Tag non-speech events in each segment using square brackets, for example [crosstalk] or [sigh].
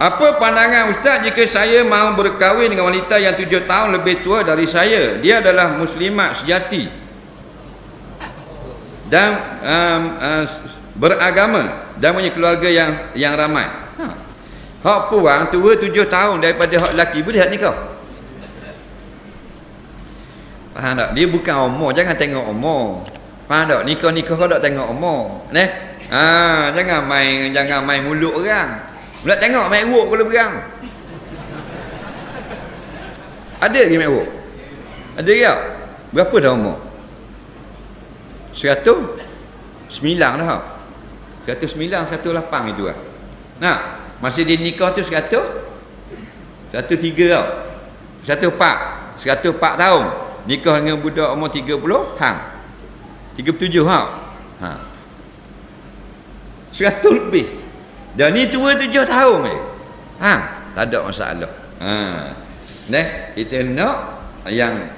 Apa pandangan Ustaz jika saya mahu berkahwin dengan wanita yang tujuh tahun lebih tua dari saya? Dia adalah muslimat sejati. Dan um, uh, beragama dan punya keluarga yang yang ramai. Ha. Hak puang tua tujuh tahun daripada hak lelaki boleh tak nikah? Faham tak? Dia bukan umur, jangan tengok umur. Faham tak? Nikah-nikah kau tak tengok umur. Neh. Ha, jangan main jangan main mulut orang. Pula tengok mek wok kalau berang. Ada lagi mek wok? Ada ke? Berapa dah umur? 100 sembilan dah. 109 108 itu lah. Nah, masih di nikah tu 100 103 tau. 104 104 tahun. Nikah dengan budak umur 30 hang. 37 ha. Ha. 100 lebih. Dan ni tua tujuh tahun eh. Ha, tak ada masalah. Ha. Nah, kita nak yang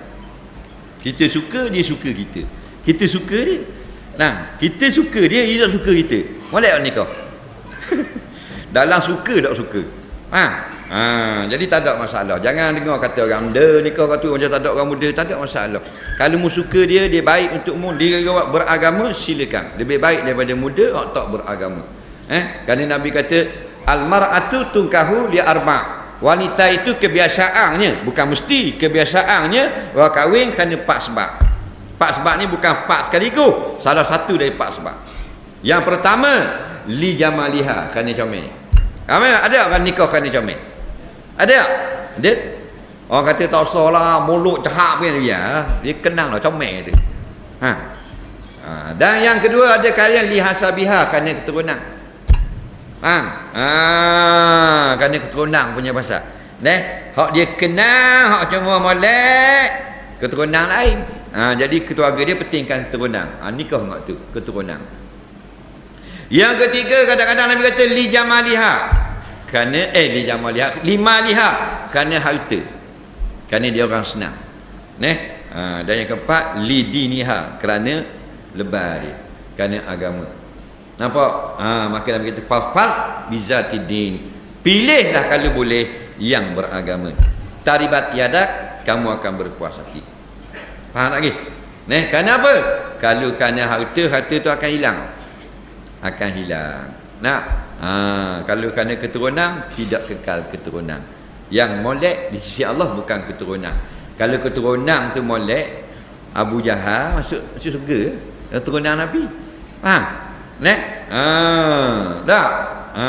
kita suka dia suka kita. Kita suka dia. Nah, kita suka dia dia suka kita. Molek nikah. [laughs] Dalam suka tak suka. Ha. Ha, jadi tak ada masalah. Jangan dengar kata orang muda nikah kata macam tak ada orang muda, tak ada masalah. Kalau mu suka dia, dia baik untukmu, dia beragama, silakan. Lebih baik daripada muda tak beragama. Eh, kerana Nabi kata al-mar'atu tunkahu li arba'. Wanita itu kebiasaannya, bukan mesti kebiasaannya orang kahwin kerana empat sebab. Empat sebab ni bukan empat sekaligus, salah satu dari empat sebab. Yang pertama, li jamaliha kerana comel. Ramai ada orang nikah kerana comel? Ada? Ada? Orang kata tak usah lah, mulut cahap pun ya. Dia kenang lah comel tu. Ha. ha. Dan yang kedua ada kalian lihasabiha kerana keturunan. Faham? Ha, kerana keturunan punya pasal. Neh, hak dia kenal, hak cuma molek keturunan lain. Ha, jadi keluarga dia pentingkan keturunan. Ha, nikah enggak tu, keturunan. Yang ketiga kadang-kadang Nabi kata li jamaliha. Kerana eh li jamaliha, lima liha kerana harta. Kerana dia orang senang. Neh, ha, dan yang keempat li diniha kerana lebar dia. Kerana agama. Nampak? Ha, maka Nabi kata fafaz bizatidin. Pilihlah kalau boleh yang beragama. Taribat yadak kamu akan berpuas hati. Faham lagi? Neh, kerana apa? Kalau kerana harta, harta tu akan hilang. Akan hilang. Nak? Ha, kalau kerana keturunan, tidak kekal keturunan. Yang molek di sisi Allah bukan keturunan. Kalau keturunan tu molek, Abu Jahal masuk masuk surga. Keturunan Nabi. Faham? Nek? Ha, dah. Ha.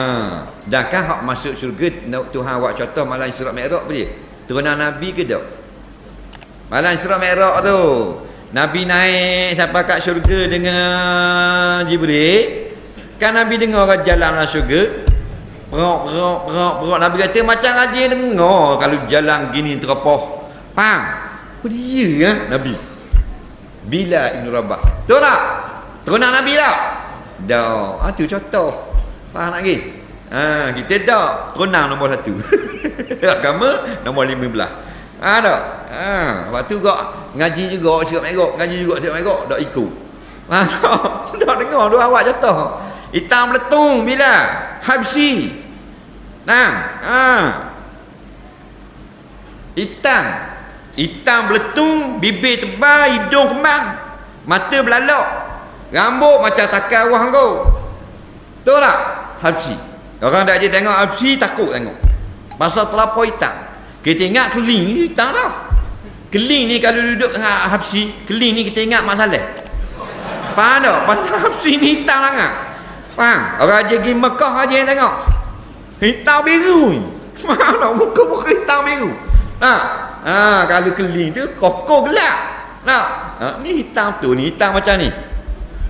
Dan kan hak masuk syurga Tuhan awak contoh malam Isra Mi'raj apa dia? Turunan Nabi ke tak? Malam Isra Mi'raj tu. Nabi naik sampai kat syurga dengan Jibril. Kan Nabi dengar orang jalan dalam syurga. Perok, perok, perok, perok. Nabi kata macam aja dengar kalau jalan gini teropoh. Faham? Oh dia ya, Nabi. Bila Ibn Rabah. Tahu tak? Turunan Nabi tak? Dah. Ah tu contoh. Faham lagi? Ha, kita dah terunang nombor satu. [laughs] Agama nombor lima belah. Ha dah. Ha, waktu gak ngaji juga siap megok, ngaji juga siap megok, dak ikut. Ha [laughs] dah dengar dua awak contoh. Hitam meletung bila? Habsi. Nah, ha. Hitam. Hitam meletung, bibir tebal, hidung kemang, mata belalok. Rambut macam takar wah kau. Tahu tak? Habsi. Orang tak je tengok habsi takut tengok. Pasal terlampau hitam. Kita ingat keling hitam dah. Keling ni kalau duduk dengan habsi, keling ni kita ingat masalah. Faham tak? Pasal habsi ni hitam sangat. Faham? Orang aja pergi Mekah aja yang tengok. Hitam biru ni. [laughs] Faham tak? Muka-muka hitam biru. Ha. Ha, kalau keling tu kokoh gelap. Nah, ha, ni hitam tu ni hitam macam ni.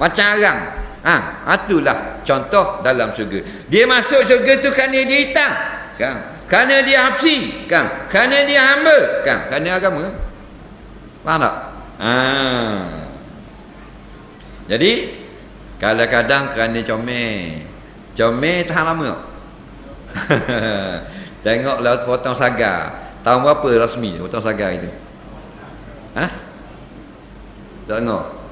Macam arang. Ha, itulah contoh dalam syurga. Dia masuk syurga tu kerana dia hitam. Kan? Kerana dia hafsi. Kan? Kerana dia hamba. Kan? Kerana agama. Faham tak? Ha. Jadi, kadang-kadang kerana comel. Comel tahan lama? [laughs] Tengoklah potong sagar. Tahun berapa rasmi potong sagar itu? Ha? Tak tengok?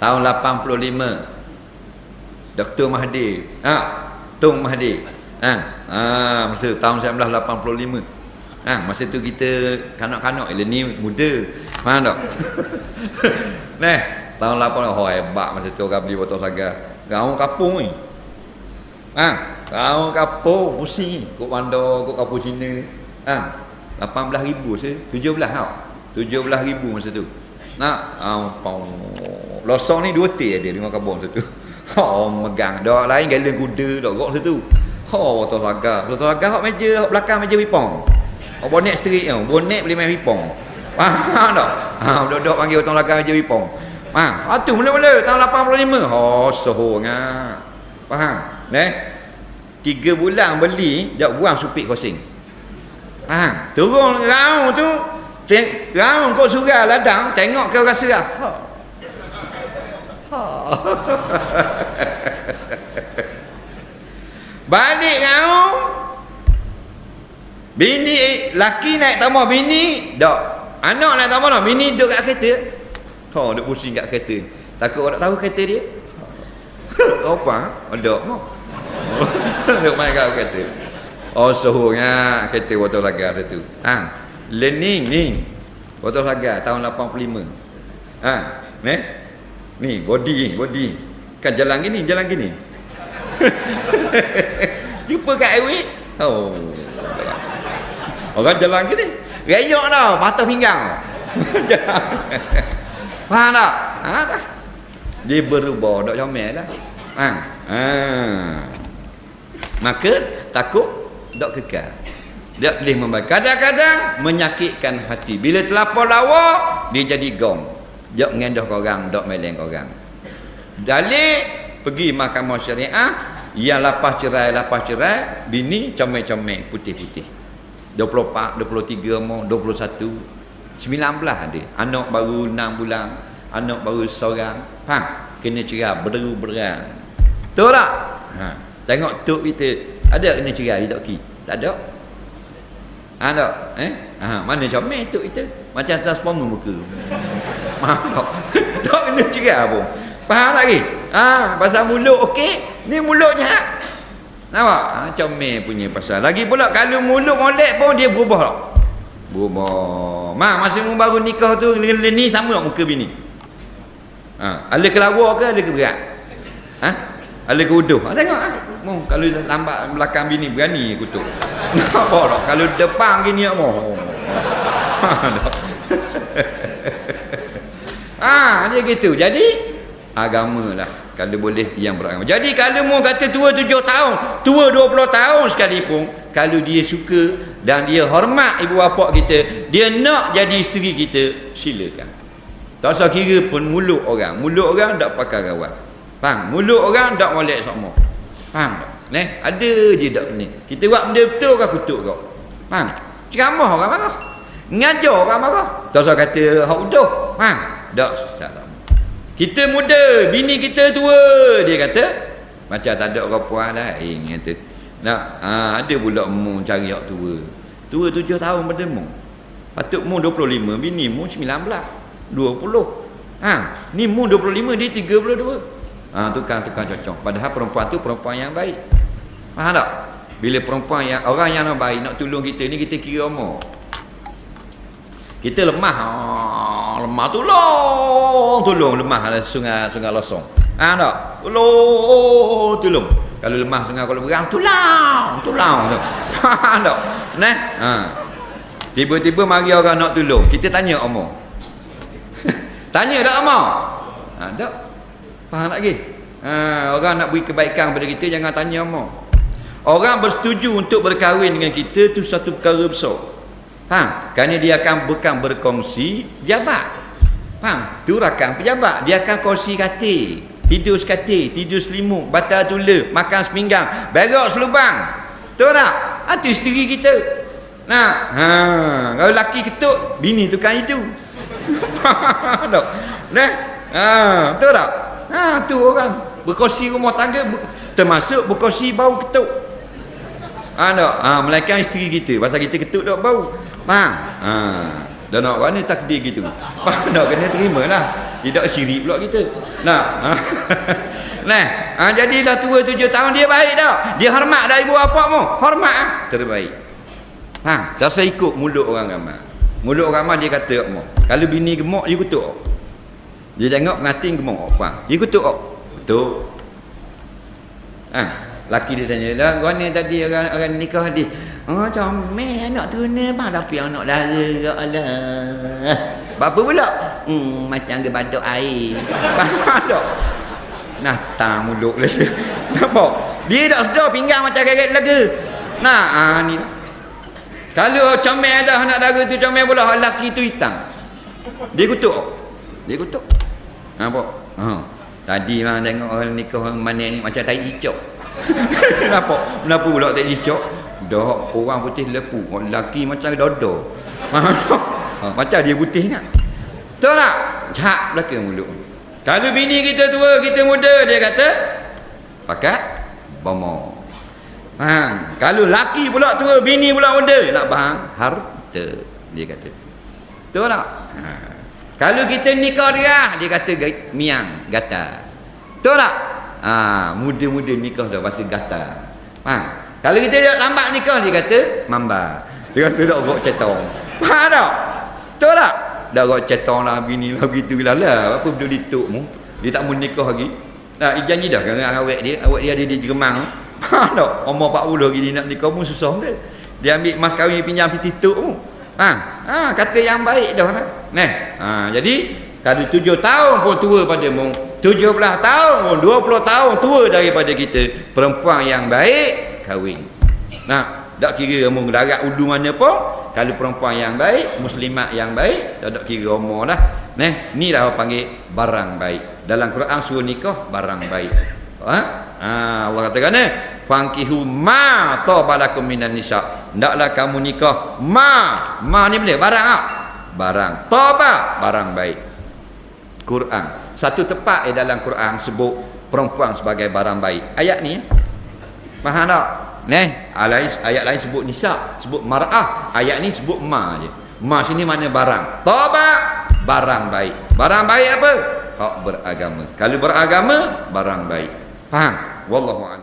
Tahun 85 Dr. Mahdi ha, Tung Mahdi Ha, ha masa tahun 1985. Ha, masa tu kita kanak-kanak ile ni muda. Faham tak? [laughs] Neh, tahun 80 oh hebat masa tu orang beli botol saga. Kau kapung ni. Ha, kau kapung pusing kok bandar, kok kapung Cina. Ha, 18,000 se, 17 tau. 17,000 masa tu. Nak, ampau. Losong ni dua teh ada lima kabung satu. Oh [laughs] megang. Dak lain galen kuda dak gok situ. Oh botol laga. Botol laga hok meja, hok belakang meja pipong. Oh bonek street tu. Bonek boleh main pipong. [laughs] Faham tak? Ha dok-dok panggil botol laga meja pipong. Ha, atu mula-mula tahun 85. Oh soho ngah. Faham? Neh. Tiga bulan beli, dak buang supik kosing. Faham? Turun raung tu, raung kau surah ladang, tengok kau rasa lah. Ha. Ha. Balik kau. Bini laki naik tambah bini, dak. Anak naik tambah dah, bini duduk kat kereta. Ha, duduk pusing kat kereta. Takut orang tahu kereta dia. Apa? Ada mau. Duduk main kat kereta. Oh, suhunya kereta botol lagar tu. Ha. Learning ni. Botol lagar tahun 85. Ha. Neh. Ni body ni, body. Kan jalan gini, jalan gini. [laughs] Jumpa kat highway. Oh. Orang jalan gini. Reyok dah, patah pinggang. [laughs] Faham tak? Ha dah. Dia berubah, dak comel dah. Ha. Ha. Maka takut dak kekal. Dia boleh membaik. Kadang-kadang menyakitkan hati. Bila terlapor lawa, dia jadi gong. Dia mengendah korang, dak meleng korang. Dalil pergi mahkamah syariah yang lapas cerai lapas cerai bini comel-comel putih-putih. 24 23 mau 21 19 ada. Anak baru 6 bulan anak baru seorang. Faham? Kena cerai berderu berang tahu tak? Ha. Tengok tok kita ada kena cerai di tok ki? Tak ada ada eh ha mana comel tok kita macam transformer muka [laughs] Maaf [laughs] tak kena cerai pun Faham lagi? Ha, pasal mulut okey, ni mulut jahat. Nampak? Ha, comel punya pasal. Lagi pula kalau mulut molek pun dia berubah tak? Berubah. Mak masa mu baru nikah tu ni sama tak muka bini? Ha, ala kelawar ke ala ke berat? Ha? Ala ke uduh? Ha, tengok ah. Ha? Mu kalau lambat belakang bini berani kutuk. Nampak tak? Kalau depan gini mau. [laughs] Ha, ha, dia gitu. Jadi agama lah. Kalau boleh yang beragama. Jadi kalau mu kata tua tujuh tahun tua dua puluh tahun sekalipun kalau dia suka dan dia hormat ibu bapa kita dia nak jadi isteri kita silakan. Tak usah kira pun mulut orang. Mulut orang tak pakai rawat faham? Mulut orang tak molek sama. Faham tak Neh, ada je tak ni. Kita buat benda betul kau kutuk kau. Faham? Ceramah orang marah. Ngajar orang marah. Tak usah kata hak udah. Faham? Tak salah. Kita muda, bini kita tua, dia kata. Macam tak ada orang puan lain kata. Nak ha, ada pula mu cari yang tua. Tua tujuh tahun pada mu. Patut mu 25, bini mu 19. 20. Ha, ni mu 25, dia 32. Ha, tukang-tukang cocok. Padahal perempuan tu perempuan yang baik. Faham tak? Bila perempuan yang orang yang baik nak tolong kita ni kita kira umur. Kita lemah. Oh, lemah tolong. Tolong lemah ada sungai sungai losong. Ah tak? Tolong, tolong. Kalau lemah sungai kalau berang tolong, tolong tu. Ha tak? Nah. Ha. Tiba-tiba mari orang nak tolong. Kita tanya omong. [laughs] tanya tak omong? Ha tak? Faham tak lagi? Ha, orang nak beri kebaikan pada kita jangan tanya omong. Orang bersetuju untuk berkahwin dengan kita tu satu perkara besar. Faham? Kerana dia akan bukan berkongsi jabat. Faham? Tu rakan pejabat. Dia akan kongsi katil. Tidur sekatil. Tidur selimut. Batal tula. Makan sepinggang. Berak selubang. Tahu tak? Itu ha, isteri kita. Nah, ha, kalau laki ketuk, bini tukang itu. [laughs] Tak? Nah, ha, tahu tak? Ha, tu orang berkongsi rumah tangga termasuk berkongsi bau ketuk. Ha, tak? Ha, melainkan isteri kita. Pasal kita ketuk tak bau. Faham? Ha. Dan nak mana takdir gitu. Faham tak? Kena terima lah. Tidak syirik pula kita. [laughs] Nah. nah, ha, jadi dah tua tujuh tahun dia baik dah. Dia hormat dah ibu bapa mu. Hormat ah. Terbaik. Ha, dah saya ikut mulut orang ramai. Mulut orang ramai dia kata mu. Kalau bini gemuk dia kutuk. Dia tengok pengantin gemuk apa. Dia kutuk. Betul. Ha, laki dia tanya, "Lah, ni tadi orang orang nikah dia Oh comel anak tu ni bang tapi anak dara gak lah. Apa pula? Hmm macam ke badak air. Tak? Nah tam mulut lah. Nampak? Dia tak sedar pinggang macam kaget laga. Nah ah ni. Kalau comel dah anak dara tu comel pula lelaki tu hitam. Dia kutuk. Dia kutuk. Nampak? Ha. Tadi bang tengok orang nikah mana ni macam tai cicak. [laughs] Nampak? Kenapa pula tai cicak? Dah orang putih lepu Orang lelaki macam dodo [laughs] ha, Macam dia putih kan Tahu tak? Cak belakang mulut Kalau bini kita tua Kita muda Dia kata Pakai Bomo ha, Kalau laki pula tua Bini pula muda Nak bahang Harta Dia kata Tahu tak? Ha. Kalau kita nikah dia Dia kata Miang Gata Tahu tak? Ha, muda-muda nikah dah Pasal gata Faham? Kalau kita dah lambat nikah dia kata mamba. Dia kata dak gok cetong. Faham tak? Betul tak? Dak gok cetong lah bini lah begitu lah lah. Apa benda dituk mu? Dia tak mau nikah lagi. Nah, dia janji dah dengan awak dia, awak dia ada di Jerman. Faham tak? Umur 40 lagi dia nak nikah mu susah dia. Dia ambil mas kahwin pinjam piti tuk mu. Ha, ha, kata yang baik dah lah. Nah, ha, jadi kalau tujuh tahun pun tua pada mu, tujuh belah tahun pun, dua puluh tahun tua daripada kita, perempuan yang baik, kahwin. Nah, tak kira umur darat mana pun, kalau perempuan yang baik, muslimat yang baik, tak ada kira umur dah. Neh, ni dah panggil barang baik. Dalam Quran suruh nikah barang baik. Ha? Ha, Allah katakan eh, fankihu ma tabalakum minan nisa. Ndaklah kamu nikah ma. Ma ni boleh barang ah. Barang. Taba barang baik. Quran. Satu tepat di dalam Quran sebut perempuan sebagai barang baik. Ayat ni. Faham tak? Neh, ayat lain sebut nisa, sebut mar'ah. Ayat ni sebut ma je. Ma sini mana barang? Toba barang baik. Barang baik apa? Hak beragama. Kalau beragama, barang baik. Faham? Wallahu a'lam.